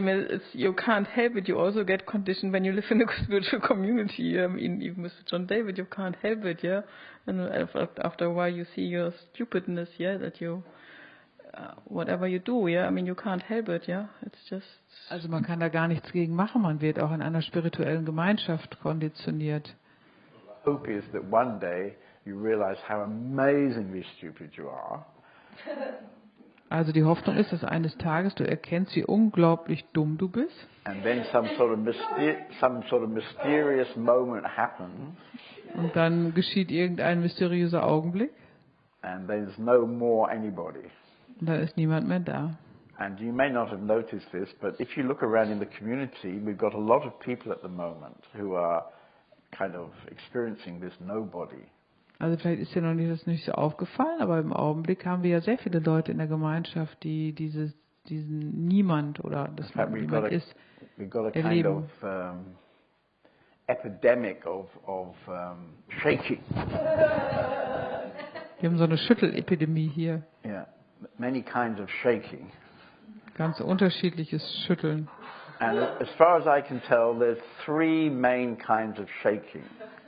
Mean, it's, you can't help it. You also get conditioned when you live in a spiritual community. I mean, even with John David, you can't help it, yeah. And after a while, you see your stupidness, yeah, that you, uh, whatever you do, yeah. I mean, you can't help it, yeah. It's just. Also man kann da gar nichts gegen machen. Man wird auch in einer spirituellen Gemeinschaft konditioniert. Hope is that one day you realize how amazingly stupid you are. Also die Hoffnung ist, dass eines Tages du erkennst, wie unglaublich dumm du bist. And then some sort of, sort of mysterious moment happens. Und dann geschieht irgendein mysteriöser Augenblick. No more anybody. Und dann ist niemand mehr da. And you may not have noticed this, but if you look around in the community, we've got a lot of people at the moment who are kind of experiencing this nobody. Also vielleicht ist dir noch nicht das nicht so aufgefallen, aber im Augenblick haben wir ja sehr viele Leute in der Gemeinschaft, die dieses, diesen Niemand oder das we've niemand got a- ist, erleben. of um, epidemic of, of um, shaking. Wir haben so eine Schüttelepidemie hier. Yeah, many kinds of shaking. Ganz unterschiedliches Schütteln. And as far as I can tell, there's three main kinds of shaking.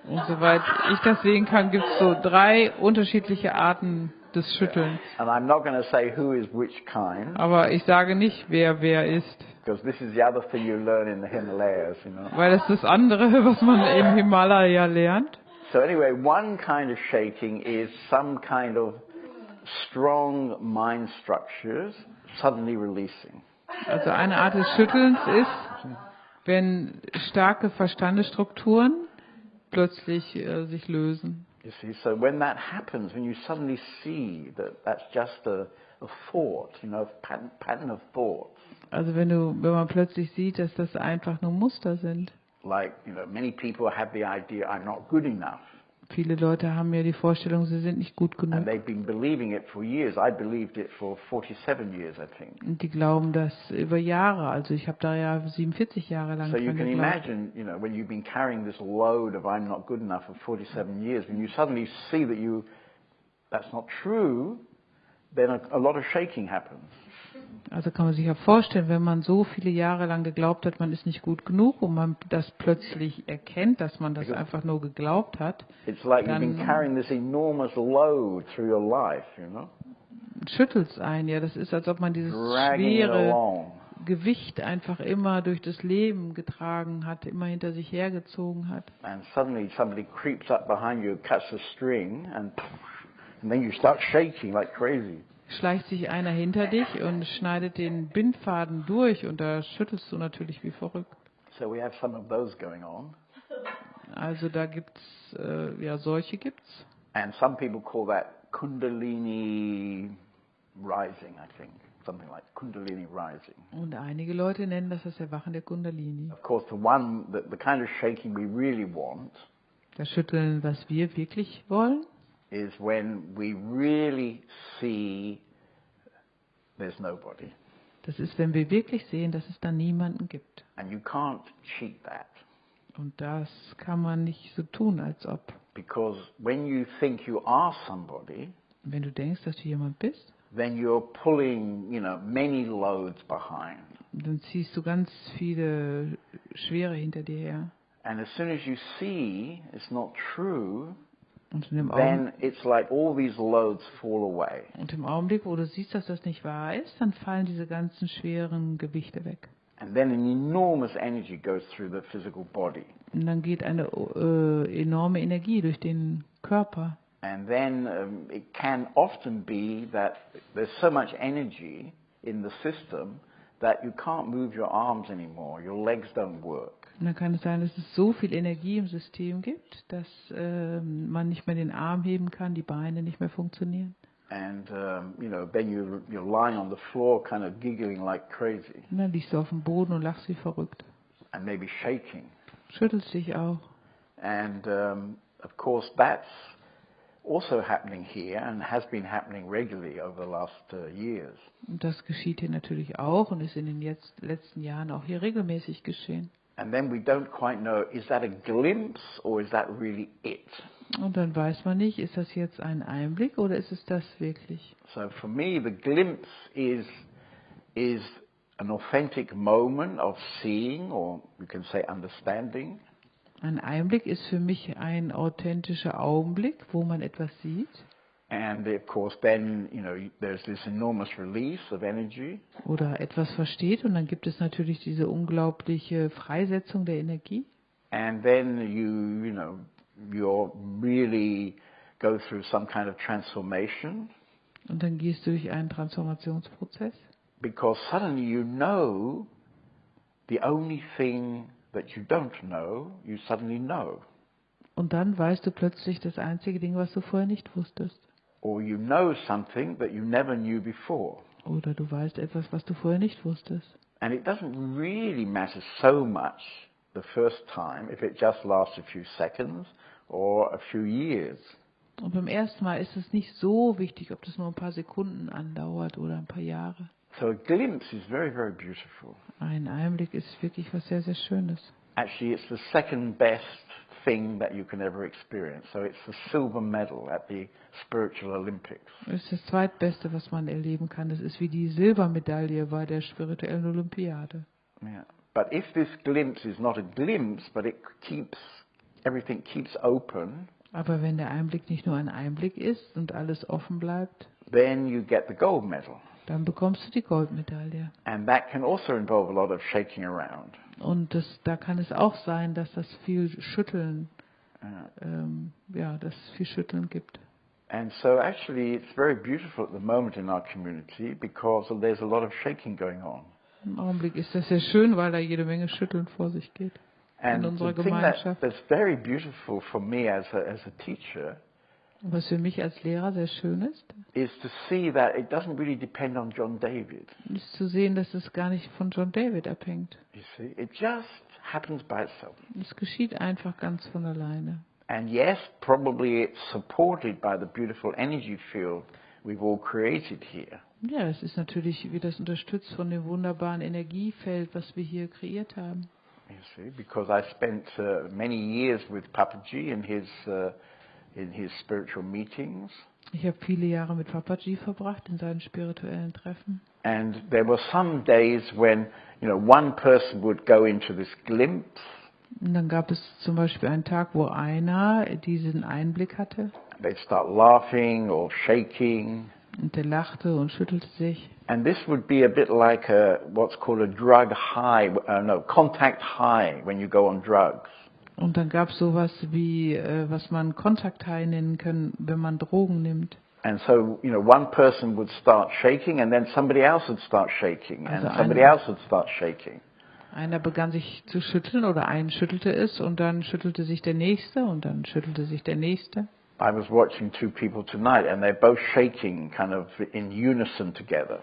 Und soweit ich das sehen kann, gibt es so drei unterschiedliche Arten des Schüttelns. And I'm not going to say who is which kind, Aber ich sage nicht, wer wer ist, because this is the other thing you learn in the Himalayas, you know. weil das ist das andere, was man im Himalaya lernt. So anyway, one kind of shaking is some kind of strong mind structures suddenly releasing. Also eine Art des Schüttelns ist, wenn starke Verstandesstrukturen plötzlich äh, sich lösen. You see, so when that happens, when you suddenly see that that's just a, a thought, you know, a pattern, pattern of thoughts, Also wenn du, wenn man plötzlich sieht, dass das einfach nur Muster sind. like, you know, many people have the idea I'm not good enough. Viele Leute haben ja die Vorstellung, sie sind nicht gut And genug. they've been believing it for years. I believed it for 47 years, I think. Und die glauben das über Jahre. Also ich habe da ja 47 Jahre lang So you dran can geglaubt. imagine, you know, when you've been carrying this load of I'm not good enough for 47 years, when you suddenly see that you, that's not true, then a, a lot of shaking happens. Also kann man sich ja vorstellen, wenn man so viele Jahre lang geglaubt hat, man ist nicht gut genug und man das plötzlich erkennt, dass man das einfach nur geglaubt hat, It's like you've been carrying this enormous load through your life, you know, schüttelt es ein. Ja, das ist, als ob man dieses schwere. Gewicht einfach immer durch das Leben getragen hat, immer hinter sich hergezogen hat. And suddenly somebody creeps up behind you, cuts a string, and, and then you start shaking like crazy. Schleicht sich einer hinter dich und schneidet den Bindfaden durch und da schüttelst du natürlich wie verrückt. So we have some of those going on. Also da gibt's, äh, ja, solche gibt's. And some people call that Kundalini rising, I think. Something like Kundalini rising. Und einige Leute nennen das das Erwachen der Kundalini. Of course, the one, the, the kind of shaking we really want Das Schütteln, was wir wirklich wollen, is when we really see there's nobody. das ist, wenn wir wirklich sehen, dass es da niemanden gibt. And you can't cheat that. Und das kann man nicht so tun, als ob. Because when you think you are somebody, Wenn du denkst, dass du jemand bist, then you're pulling, you know, many loads behind. dann ziehst du ganz viele Schwere hinter dir her. And as soon as you see it's not true, Und in dem, then it's like all these loads fall away. und im Augenblick, wo du siehst, dass das nicht wahr ist, dann fallen diese ganzen schweren Gewichte weg. And then an enormous energy goes through the physical body. Und dann geht eine äh, enorme Energie durch den Körper. And then um, it can often be that there's so much energy in the system that you can't move your arms anymore, your legs don't work. Und dann kann es sein, dass es so viel Energie im System gibt, dass ähm, man nicht mehr den Arm heben kann, die Beine nicht mehr funktionieren. And, um, you know, then you're, you're lying on the floor kind of giggling like crazy Und dann liegst du auf dem Boden und lachst wie verrückt. and maybe shaking. Schüttelst dich auch. And, um, of course, that's also happening here and has been happening regularly over the last uh, years. Und das geschieht hier natürlich auch und ist in den jetzt, letzten Jahren auch hier regelmäßig geschehen. And then we don't quite know, is that a glimpse or is that really it? Und dann weiß man nicht, ist das jetzt ein Einblick oder ist es das wirklich? So for me, the glimpse is, is an authentic moment of seeing, or you can say understanding. Ein Einblick ist für mich ein authentischer Augenblick, wo man etwas sieht. And of course, then, you know, there's this enormous release of energy. oder etwas versteht und dann gibt es natürlich diese unglaubliche Freisetzung der Energie And then you, you know, you're really go through some kind of transformation und dann gehst du durch einen Transformationsprozess, because suddenly you know the only thing that you don't know, you suddenly know. und dann weißt du plötzlich das einzige Ding, was du vorher nicht wusstest. Or you know something that you never knew before. Oder du weißt etwas, was du vorher nicht wusstest. And it doesn't really matter so much the first time if it just lasts a few seconds or a few years. Und beim ersten Mal ist es nicht so wichtig, ob das nur ein paar Sekunden andauert oder ein paar Jahre. So a glimpse is very, very beautiful. Ein Einblick ist wirklich was sehr, sehr Schönes. Actually, it's the second best thing that you can ever experience. So it's the silver medal at the Spiritual Olympics. Das ist das zweitbeste, was man erleben kann. Das ist wie die Silbermedaille bei der spirituellen Olympiade. Yeah. But if this glimpse is not a glimpse, but it keeps, everything keeps open, Aber wenn der Einblick nicht nur ein Einblick ist und alles offen bleibt, then you get the gold medal. dann bekommst du die Goldmedaille. And that can also involve a lot of shaking around. Und das, da kann es auch sein, dass das viel Schütteln, ähm, ja, dass es viel Schütteln gibt. and so actually it's very beautiful at the moment in our community because there's a lot of shaking going on. Im Augenblick ist das sehr schön, weil da jede Menge Schütteln vor sich geht. And unserer thing that, Gemeinschaft. that's very beautiful for me as a, as a teacher was für mich als Lehrer sehr schön ist, is to see that it doesn't really depend on John David. ist zu sehen, dass es gar nicht von John David abhängt. You see, it just happens by itself. Es geschieht einfach ganz von alleine. And yes, probably it's supported by the beautiful energy field we've all created here. Ja, es ist natürlich wie das unterstützt von dem wunderbaren Energiefeld, was wir hier kreiert haben. You see, because I spent uh, many years with Papaji in his uh, in his spiritual meetings, Ich habe viele Jahre mit Papaji verbracht in seinen spirituellen Treffen. and there were some days when you know one person would go into this glimpse, Und dann gab es zum Beispiel einen Tag, wo einer diesen Einblick hatte they'd start laughing or shaking, und der lachte und schüttelte sich. and this would be a bit like a what's called a drug high, uh, no contact high when you go on drugs. Und dann gab es sowas wie, äh, was man Kontakthigh nennen kann, wenn man Drogen nimmt. And so, you know, one person would start shaking and then somebody else would start shaking and Also somebody eine- else would start shaking. Einer begann sich zu schütteln oder einen schüttelte es und dann schüttelte sich der nächste und dann schüttelte sich der nächste. I was watching two people tonight and they're both shaking kind of in unison together.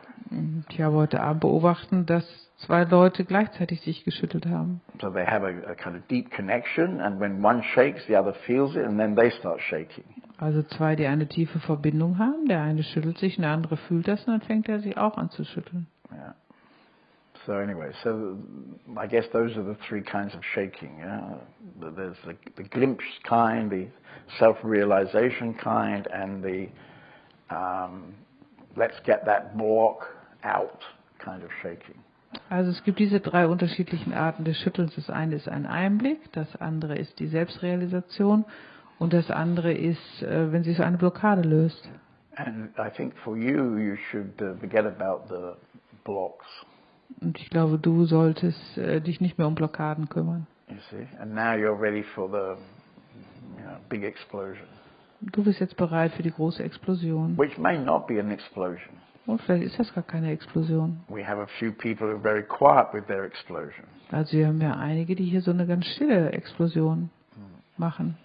Ich habe heute Abend beobachten, dass zwei Leute gleichzeitig sich geschüttelt haben. So they have a, a kind of deep connection and when one shakes, the other feels it and then they start shaking. Also zwei, die eine tiefe Verbindung haben. Der eine schüttelt sich und der andere fühlt das und dann fängt er sich auch an zu schütteln. Yeah. So anyway, so I guess those are the three kinds of shaking. Yeah? There's the, the glimpse kind, the self-realization kind, and the um, let's get that block out kind of shaking. Also es gibt diese drei unterschiedlichen Arten des Schüttelns. Das eine ist ein Einblick, das andere ist die Selbstrealisation und das andere ist, äh, wenn sich so eine Blockade löst. And I think for you, you should uh, forget about the blocks. Und ich glaube, du solltest äh, dich nicht mehr um Blockaden kümmern. You see, and now you're ready for the you know, big explosion, Du bist jetzt bereit für die große Explosion. which may not be an explosion. Und vielleicht ist das gar keine Explosion. We have a few people who are very quiet with their explosion. Also wir haben ja einige, die hier so eine ganz stille Explosion machen.